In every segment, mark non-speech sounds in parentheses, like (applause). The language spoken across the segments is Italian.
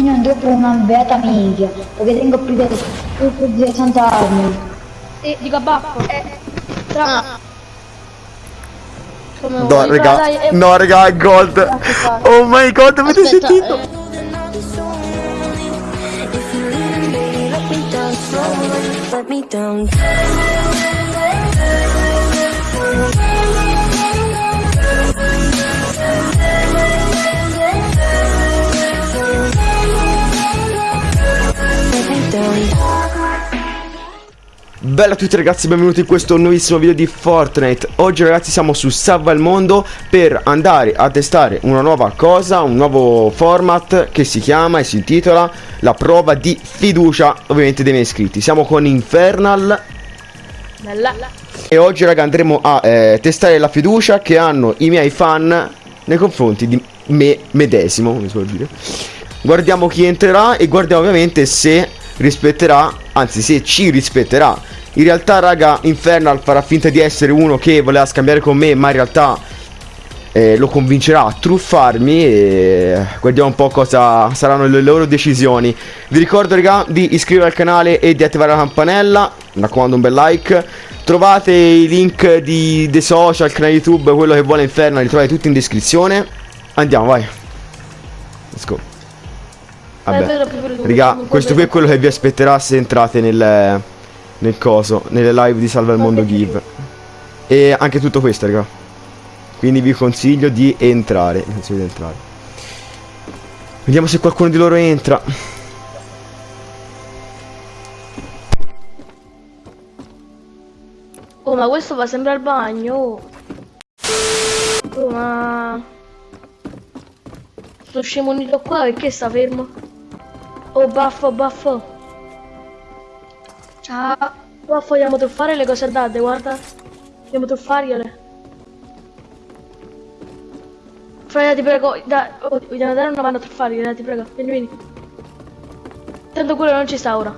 Io non andrò per una beata minchia, perché tengo più di, più di 60 armi. E dico a baffo. Tra... Come No, vuoi, raga, dai, e- no, raga, è gold. Oh my god, avete Aspetta, sentito? eh, Let me down. Bella a tutti ragazzi, benvenuti in questo nuovissimo video di Fortnite Oggi ragazzi siamo su Salva il Mondo per andare a testare una nuova cosa, un nuovo format che si chiama e si intitola La prova di fiducia ovviamente dei miei iscritti Siamo con Infernal Bella. e oggi raga andremo a eh, testare la fiducia che hanno i miei fan nei confronti di me medesimo, come si può dire. Guardiamo chi entrerà e guardiamo ovviamente se rispetterà, anzi se ci rispetterà. In realtà raga Infernal farà finta di essere uno che voleva scambiare con me ma in realtà eh, lo convincerà a truffarmi e guardiamo un po' cosa saranno le loro decisioni. Vi ricordo raga di iscrivervi al canale e di attivare la campanella, mi raccomando un bel like. Trovate i link di, dei social, canale YouTube, quello che vuole Inferno, li trovate tutti in descrizione. Andiamo, vai. Let's go. Vabbè. Raga, questo qui è quello che vi aspetterà se entrate nel, nel coso, nelle live di Salva il Mondo Give. E anche tutto questo, raga. Quindi vi consiglio di entrare. Vi consiglio di entrare. Vediamo se qualcuno di loro entra. Oh, ma questo va sempre al bagno. Oh, Oh, ma... Sto scemo qua perché sta fermo? Oh, baffo, baffo. Ciao. Baffo, vogliamo truffare le cose date, guarda. Vogliamo truffargliele. Freya, ti prego, da, oh, vogliamo dare una mano a truffargliele, ti prego. Vieni, vieni. Tanto quello non ci sta ora.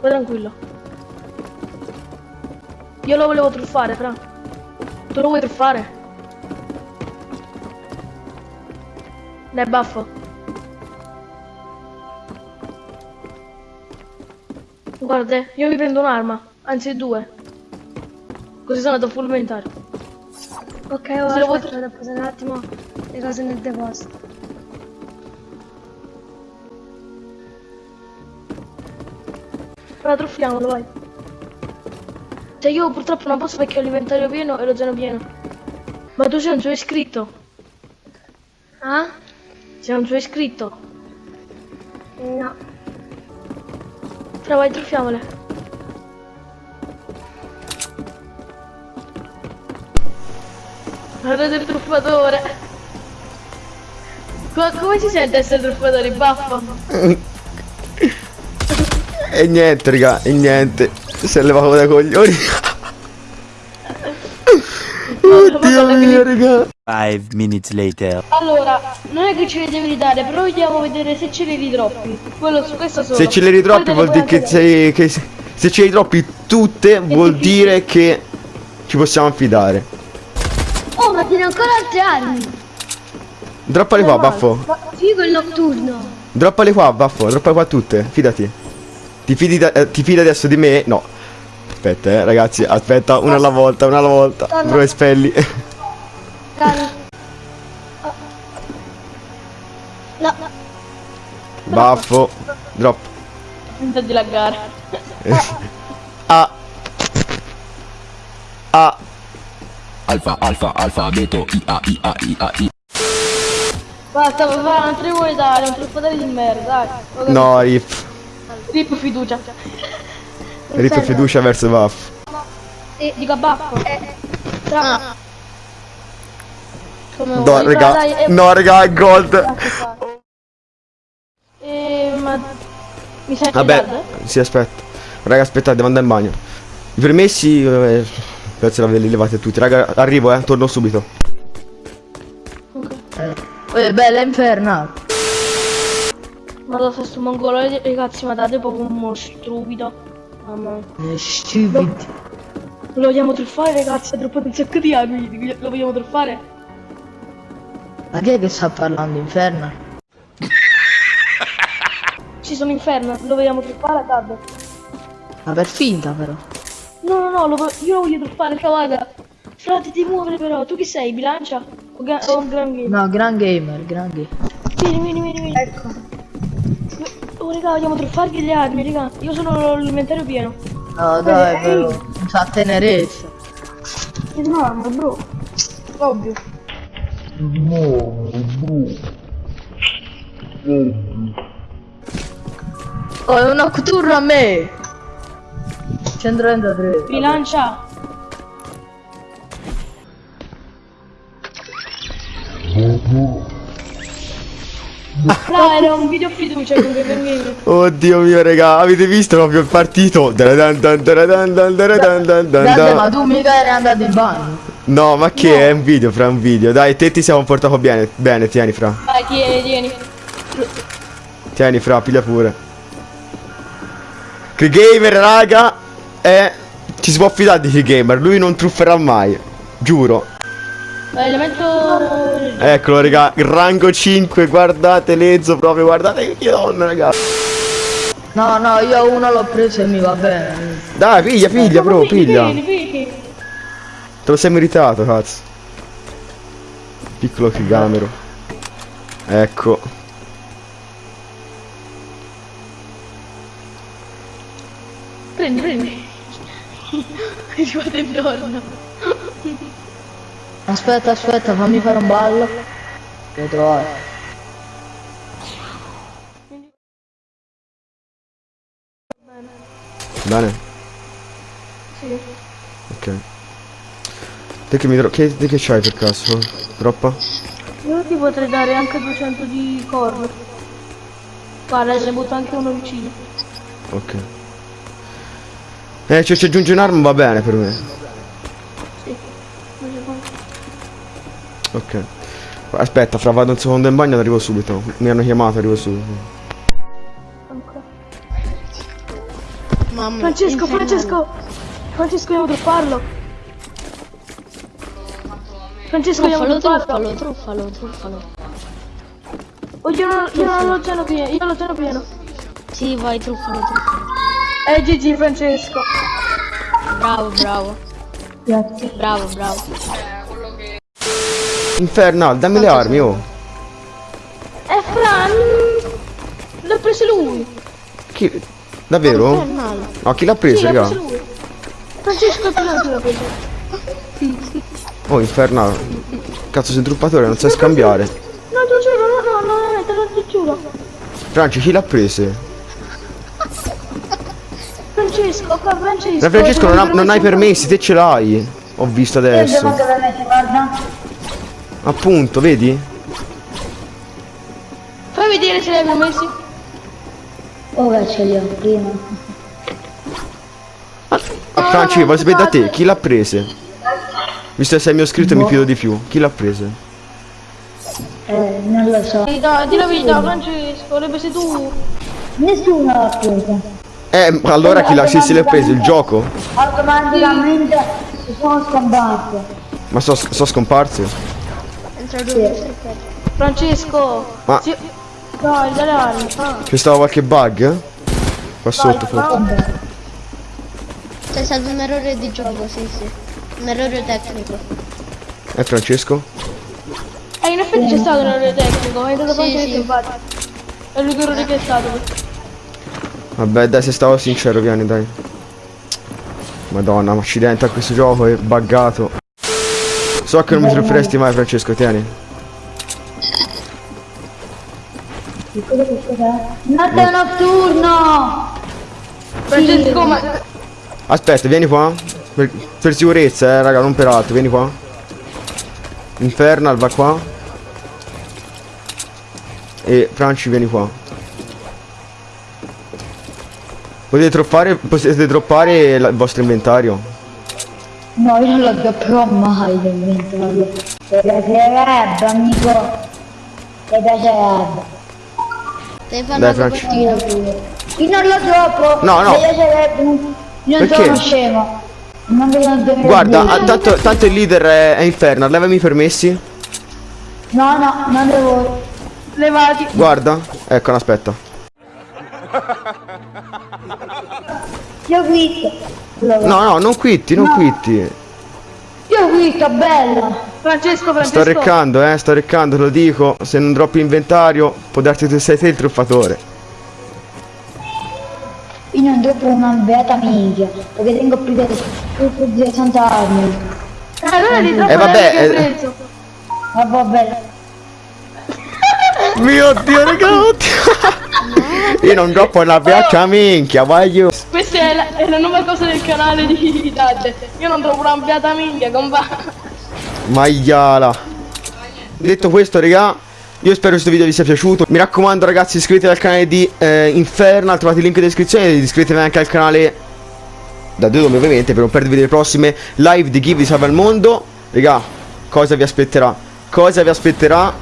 Vai tranquillo. Io lo volevo truffare, fra. Tu lo vuoi truffare? Dai, baffo. Guarda, io mi prendo un'arma, anzi due. Così sono andato full inventario. Ok, Se lo ora vuoi aspetta, devo posare un attimo le cose nel deposito. Ora truffiamolo, vai. Cioè io purtroppo non posso perché ho l'inventario pieno e lo zeno pieno. Ma tu sei un suo iscritto. Ah? Sei un suo iscritto. No. Fra vai, truffiamole. Guardate il truffatore. Co- come si sente essere truffatori, baffo? (laughs) E niente, raga, e niente. Si è levato dai coglioni. Oddio mio, raga. Five minutes later. Allora, non è che ce li devi ridare, però vogliamo vedere se ce li ritroppi. Quello su questo solo. Se ce le ritroppi vuol dire che sei. Che se- ce le ritroppi tutte vuol difficile. dire che ci possiamo affidare. Oh, ma tiene ancora altre armi! Droppale qua, baffo. Figo il notturno! Droppale qua, baffo. Droppale qua tutte. Fidati. Ti fidi, da- eh, ti fidi adesso di me? No. Aspetta, eh, ragazzi. Aspetta, una alla volta, una alla volta. Bro e spelli. Calma. No, Baffo. Drop. finta di laggare. Ah. Ah. Alfa, alfa, alfabeto, I, A, I, A, I, A, I. Basta, papà, non te ne vuoi dare, un truffatore di merda, dai. No, rip. Rip fiducia. Rip fiducia verso Baffo. E dico a baffo. Tra... Come No, raga. dai, No, raga, è gold. (laughs) E... ma... Mi senti Vabbè, bad? sì, aspetta. Raga, aspettate, devo andare in bagno. I permessi, eh, penso l'avevi levate tutti. Raga, arrivo, eh, torno subito. Eh, bella. Ma lo sto mongolo, ragazzi, ma date proprio un mo' stupido. Mamma mia. Stupido. Lo vogliamo truffare, ragazzi, ha troppato un sacco di armi. Lo vogliamo truffare? Ma chi è che sta parlando, inferno? Franci sono inferno, lo vogliamo truffare card. Ma per finta però. No, no, no, lo io lo voglio truffare, cavaga. Fra, ti muovere però, tu chi sei? Bilancia? O, ga- o un gran game? No, gran gamer, gran gamer. Vieni, vieni, vieni, vieni. Ecco. Oh, raga, vogliamo truffargli le armi, raga. Io sono l'inventario pieno. No, dai, però. Non sa tenerezza. Che domanda, bro. Ovvio. Oh, è un nocturno a me! 133. Bilancia. Fra, era un video fiducia con Gaming. Oddio mio raga, avete visto proprio il partito? Dan dan dan ma tu mica eri andato in bagno. No, ma che è un video, fra un video. Dai, te ti siamo portato bene, bene, tieni fra. Vai, tieni, tieni. Tieni fra, piglia pure. Che gamer, raga, è... Ci si può fidare di che gamer, lui non trufferà mai. Giuro. Elemento... Eccolo, raga, rango 5, guardate Lezzo proprio, guardate che donna, raga. No, no, io uno l'ho preso e mi va bene. Dai, piglia, piglia, bro, piglia. Pigli, pigli. Te lo sei meritato, cazzo. Piccolo chigamero. Ecco. Prendi, prendi. (laughs) Guarda intorno. Aspetta, aspetta, fammi fare un ballo. Lo trovo. Bene? Sì. Ok. Te che mi dro- che, te che c'hai per caso? Troppa? Io ti potrei dare anche 200 di corno. Guarda, se ne butto anche uno vicino. Ok. Eh, cioè ci aggiunge un'arma va bene per me. Sì. Ok. Aspetta, fra vado un secondo in bagno e arrivo subito. Mi hanno chiamato, arrivo subito. Mamma, Francesco. Francesco! Francesco, devo truffarlo! Francesco, devo Truffalo, truffarlo! truffalo, truffalo, truffalo. Oh, io non, io non lo zeno pieno, io ho lo zeno pieno. Sì, vai, truffalo, truffalo. Eh, GG, Francesco. Bravo, bravo. Grazie. Bravo, bravo. Infernal, dammi le armi, oh. Eh, Fran! L'ha preso lui! Chi... Davvero? Infernale. No, chi l'ha preso, Sì, raga? Francesco, tu l'ha preso. Oh, Infernal. Cazzo, sei truppatore, non sai scambiare. No, ti giuro, no, no, no, no, te lo giuro. Franci, chi l'ha preso? Francesco, qua Francesco. Da Francesco non, ha- non hai permessi, te ce l'hai. Ho visto Io adesso. guarda. Appunto, vedi? Fai vedere se l'hai permessi. Ora ce li ho, prima. Ah, Franci, voglio sapere da te, chi l'ha prese? Visto che sei mio iscritto mi fido di più. Chi l'ha prese? Eh, non lo so. Di la verità, Francesco, l'hai preso tu. Nessuno l'ha presa. Eh, allora chi l'ha, se l'ha preso? Il gioco? Automaticamente sono scomparse. Ma so, so scomparse? Francesco. Ma- Sì. Dai, dai, dai. C'è stato qualche bug? Qua sotto forse. C'è stato un errore di gioco, sì, sì. Un errore tecnico. Eh, Francesco? Eh, in effetti c'è stato un errore tecnico, è stato Sì, sì. infatti. È l'unico errore che è stato. Vabbè, dai, se stavo sincero, vieni, dai. Madonna, ma accidente a questo gioco è buggato. So che non mi trufferesti mai, Francesco, tieni. Notte notturno! Francesco, ma... Aspetta, vieni qua. Per, per sicurezza, eh, raga, non per altro, vieni qua. Infernal, va qua. E Franci, vieni qua. Potete droppare, potete droppare la- il vostro inventario. No, io non lo dropperò mai l'inventario. Mi piacerebbe, amico. Mi piacerebbe. Fare Dai, copertina. Io non lo droppo. No, no. Mi piacerebbe. Io non Perché? sono scemo. Non vedo Guarda, tanto, tanto il leader è, è Infernal, levami i permessi. No, no, non devo. Levati. Guarda, ecco, aspetta. Io quitto. Allora, No, no, non quitti, non quitti. Io quitto, bella. Francesco, Francesco. Sto reccando, eh, sto reccando, te lo dico. Se non droppi inventario, può darti che sei te il truffatore. Io non dopo una beata minchia, perché tengo più di, più di 60 anni. Eh, allora Eh, vabbè, eh. Ma vabbè, Mio dio, raga. (laughs) Io non droppo una beata minchia, voglio. Questa è la, è la nuova cosa del canale di Dante. Io non trovo una beata minchia, compa. Maiala. Detto questo, raga, io spero questo video vi sia piaciuto. Mi raccomando, ragazzi, iscrivetevi al canale di eh, Infernal. Trovate il link in descrizione. Iscrivetevi anche al canale da Dedome, ovviamente, per non perdervi le prossime live di Give di Salva il Mondo. Raga, cosa vi aspetterà? Cosa vi aspetterà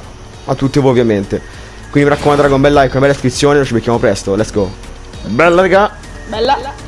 a tutti voi, ovviamente. Quindi mi raccomando, raga, un bel like, una bella iscrizione. Noi ci becchiamo presto. Let's go. Bella, raga. Bella.